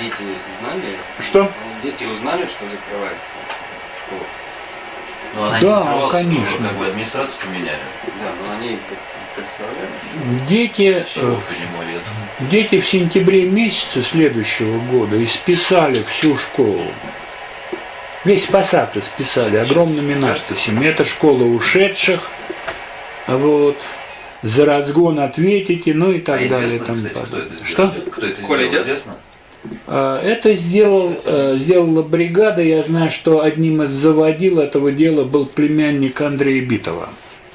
дети знали? Что? Дети узнали, что закрывается школа? Ну, она Да, не закрывалась, конечно. но как бы администрацию поменяли. Да, но они представляли. Дети, э, дети в сентябре месяце следующего года исписали всю школу. Весь фасад исписали огромными надписями. Это школа ушедших, вот, за разгон ответите, ну и так а далее. известно, тому кстати, кто это Что? Кто это Коля известно? А, Это сделал, э, сделала бригада. Я знаю, что одним из заводил этого дела был племянник Андрея Битова,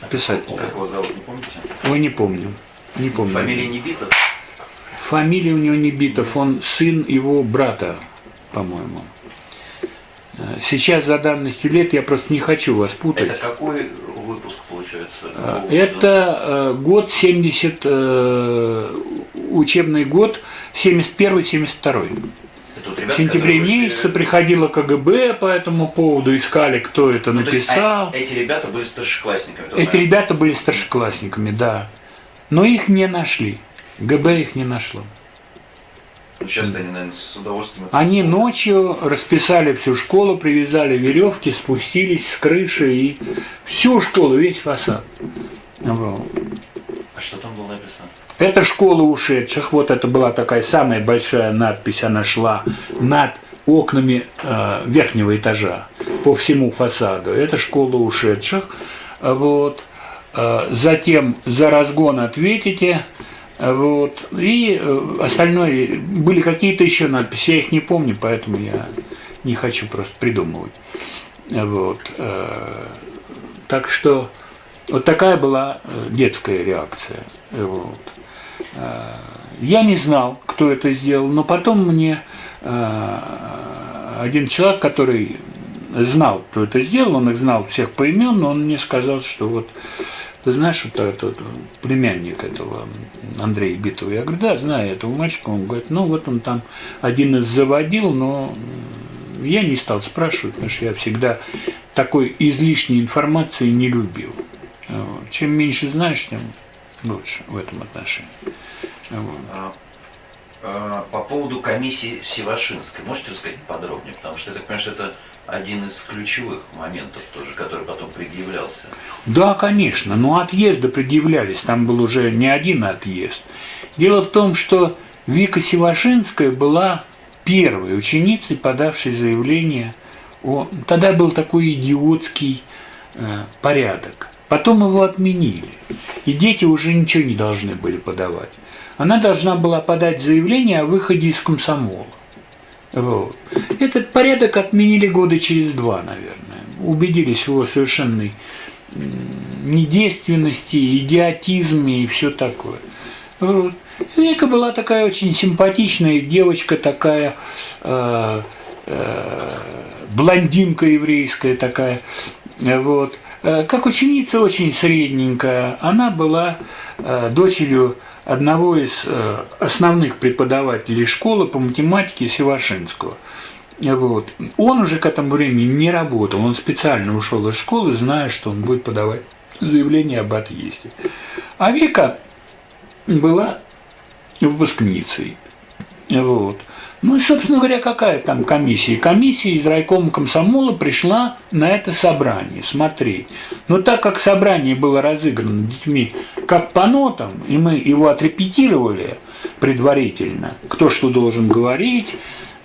писателя. Как его зовут, не помните? Ой, не помню. Не помню. Фамилия не бита? Фамилия у него не Битов, он сын его брата, по-моему. Э, Сейчас за давностью лет я просто не хочу вас путать. Это какой выпуск получается? Года? Это э, год 70, э, учебный год 71-72. Это вот В сентябре месяце приходило КГБ по этому поводу, искали, кто это Ну, то есть, написал. а, эти ребята были старшеклассниками. Эти понятно. ребята были старшеклассниками, да. Но их не нашли. ГБ их не нашло. Ну, сейчас они, наверное, с удовольствием... Они ночью расписали всю школу, привязали веревки, спустились с крыши и всю школу, весь фасад. Вот. А что там было написано? Это школа ушедших. Вот это была такая самая большая надпись. Она шла над окнами э, верхнего этажа по всему фасаду. Это школа ушедших. Вот. Э, затем за разгон ответите. Вот. И э, остальное, были какие-то еще надписи, я их не помню, поэтому я не хочу просто придумывать. Вот. Э, Так что вот такая была детская реакция. Вот. Э, Я не знал, кто это сделал, но потом мне э, один человек, который знал, кто это сделал, он их знал всех поименно, он мне сказал, что вот ты знаешь, вот этот племянник этого Андрея Битова? Я говорю, да, знаю этого мальчика. Он говорит, ну вот он там один из заводил, но я не стал спрашивать, потому что я всегда такой излишней информации не любил. Вот. Чем меньше знаешь, тем лучше в этом отношении. А, а, По поводу комиссии Севашинской, можете рассказать подробнее? Потому что я так понимаю, что это один из ключевых моментов тоже, который потом предъявлялся. Да, конечно, но отъезды предъявлялись, там был уже не один отъезд. Дело в том, что Вика Севашинская была первой ученицей, подавшей заявление о... Тогда был такой идиотский э, порядок. Потом его отменили, и дети уже ничего не должны были подавать. Она должна была подать заявление о выходе из комсомола. Вот. Этот порядок отменили года через два, наверное. Убедились в его совершенной недейственности, идиотизме и все такое. Вот. Вика была такая очень симпатичная девочка, такая э, э, блондинка еврейская такая. Вот. Э, Как ученица очень средненькая. Она была э, дочерью одного из э, основных преподавателей школы по математике Севашинского. Вот. Он уже к этому времени не работал, он специально ушел из школы, зная, что он будет подавать заявление об отъезде. А Вика была выпускницей. Вот. Ну и, собственно говоря, какая там комиссия? Комиссия из райкома комсомола пришла на это собрание смотреть. Но так как собрание было разыграно детьми как по нотам, и мы его отрепетировали предварительно, кто что должен говорить,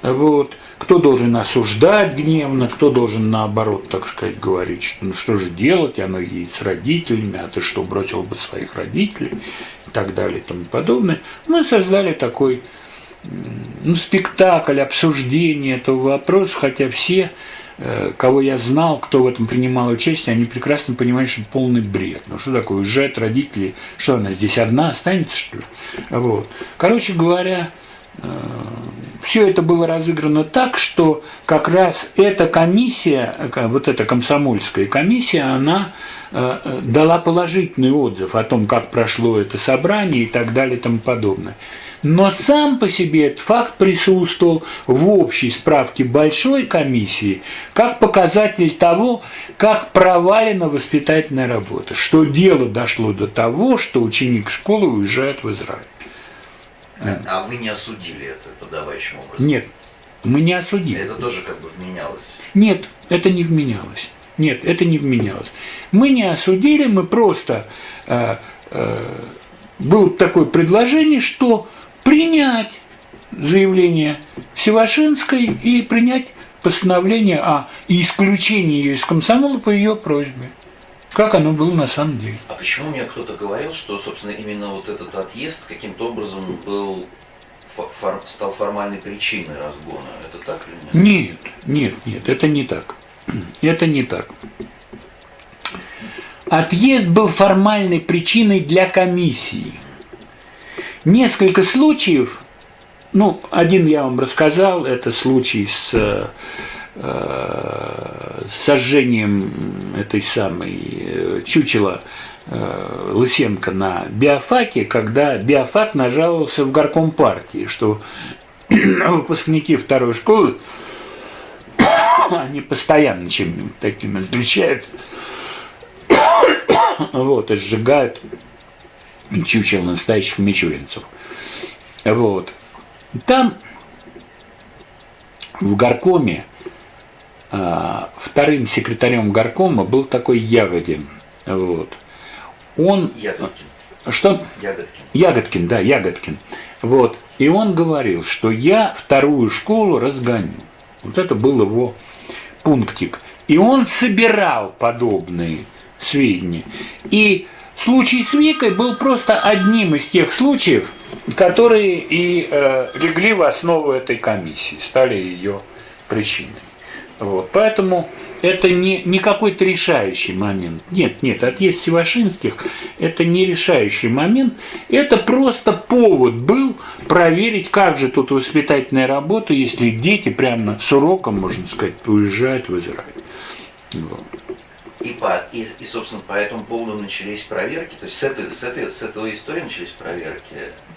вот, кто должен осуждать гневно, кто должен наоборот, так сказать, говорить, что ну что же делать, оно едет с родителями, а ты что, бросил бы своих родителей и так далее и тому подобное. Мы создали такой ну, спектакль, обсуждение этого вопроса, хотя все, э, кого я знал, кто в этом принимал участие, они прекрасно понимают, что это полный бред. Ну что такое, уезжают родители, что она здесь одна останется, что ли? Вот. Короче говоря, все это было разыграно так, что как раз эта комиссия, э, вот эта комсомольская комиссия, она э, э, дала положительный отзыв о том, как прошло это собрание и так далее и тому подобное. Но сам по себе этот факт присутствовал в общей справке большой комиссии как показатель того, как провалена воспитательная работа, что дело дошло до того, что ученик школы уезжает в Израиль. А, а вы не осудили это подавающим образом? Нет, мы не осудили. Это тоже как бы вменялось. Нет, это не вменялось. Нет, это не вменялось. Мы не осудили, мы просто э, э, было такое предложение, что принять заявление Севашинской и принять постановление о исключении ее из комсомола по ее просьбе. Как оно было на самом деле. А почему мне кто-то говорил, что, собственно, именно вот этот отъезд каким-то образом был фор- стал формальной причиной разгона? Это так или нет? Нет, нет, нет, это не так. Это не так. Отъезд был формальной причиной для комиссии. Несколько случаев, ну, один я вам рассказал, это случай с э, сожжением этой самой э, чучела э, Лысенко на биофаке, когда биофак нажаловался в горком партии, что выпускники второй школы, они постоянно чем таким отличаются, вот, и сжигают чучел настоящих мичуринцев. Вот. Там в горкоме вторым секретарем горкома был такой Ягодин. Вот. Он... Ягодкин. Что? Ягодкин. Ягодкин, да, Ягодкин. Вот. И он говорил, что я вторую школу разгоню. Вот это был его пунктик. И он собирал подобные сведения. И случай с Викой был просто одним из тех случаев, которые и э, легли в основу этой комиссии, стали ее причиной. Вот. Поэтому это не, не какой-то решающий момент. Нет, нет, отъезд Севашинских – это не решающий момент. Это просто повод был проверить, как же тут воспитательная работа, если дети прямо с уроком, можно сказать, уезжают в Израиль. Вот. И, по, и, и, собственно, по этому поводу начались проверки? То есть с этой, с этой, с этой истории начались проверки?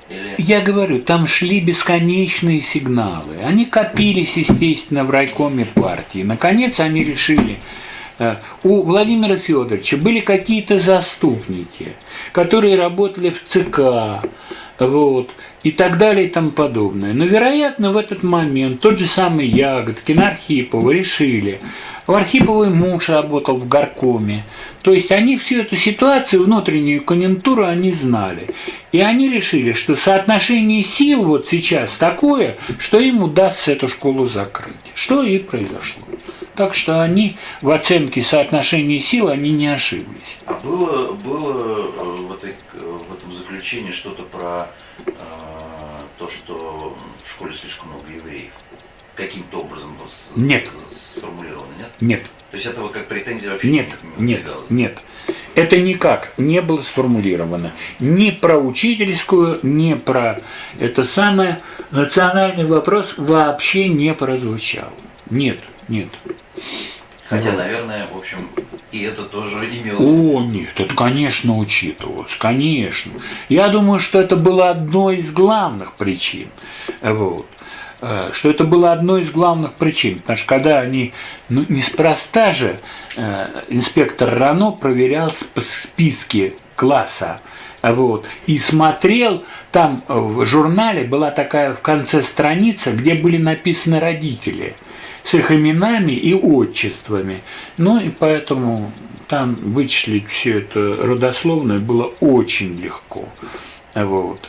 Или... Я говорю, там шли бесконечные сигналы. Они копились, естественно, в райкоме партии. Наконец они решили, э, у Владимира Федоровича были какие-то заступники, которые работали в ЦК, вот, и так далее и тому подобное. Но, вероятно, в этот момент тот же самый Ягодкин, Архипова решили, у Архиповой муж работал в горкоме. То есть они всю эту ситуацию, внутреннюю конъюнктуру они знали. И они решили, что соотношение сил вот сейчас такое, что им удастся эту школу закрыть. Что и произошло. Так что они в оценке соотношения сил они не ошиблись. А было, было э, в, этой, в этом заключении что-то про э, то, что в школе слишком много евреев? Каким-то образом нет. сформулировано, нет? Нет. То есть этого как претензия вообще нет, не Нет, нет. Это никак не было сформулировано. Ни про учительскую, ни про это самое национальный вопрос вообще не прозвучал. Нет, нет. Хотя, вот. наверное, в общем, и это тоже имелось. О, нет, это, конечно, учитывалось, конечно. Я думаю, что это было одной из главных причин. Вот. Э, что это было одной из главных причин. Потому что когда они, ну, неспроста же, э, инспектор Рано проверял списки класса, вот, и смотрел, там в журнале была такая в конце страница, где были написаны родители с их именами и отчествами. Ну и поэтому там вычислить все это родословное было очень легко. Вот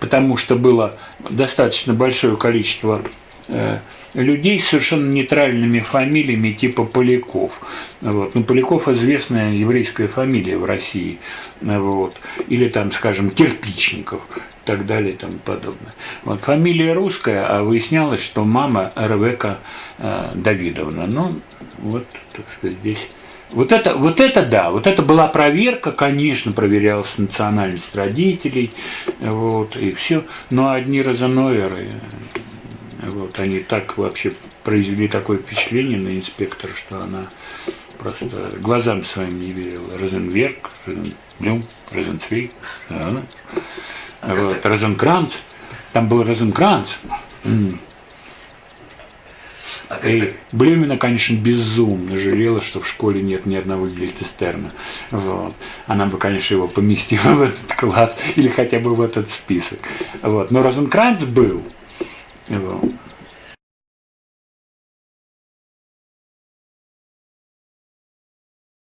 потому что было достаточно большое количество э, людей с совершенно нейтральными фамилиями типа Поляков. Вот. Ну, Поляков известная еврейская фамилия в России. Вот. Или там, скажем, Кирпичников и так далее и тому подобное. Вот. Фамилия русская, а выяснялось, что мама Ревека э, Давидовна. Ну, вот, так сказать, здесь вот это, вот это да, вот это была проверка, конечно, проверялась национальность родителей, вот, и все. Но одни розеноверы, вот, они так вообще произвели такое впечатление на инспектора, что она просто глазам своим не верила. Розенверк, Розенблюм, Розенцвейк, вот, Розенкранц, там был Розенкранц. И Блюмина, конечно, безумно жалела, что в школе нет ни одного Гильтестерна. Вот. Она бы, конечно, его поместила в этот класс или хотя бы в этот список. Вот. Но Розенкранц был.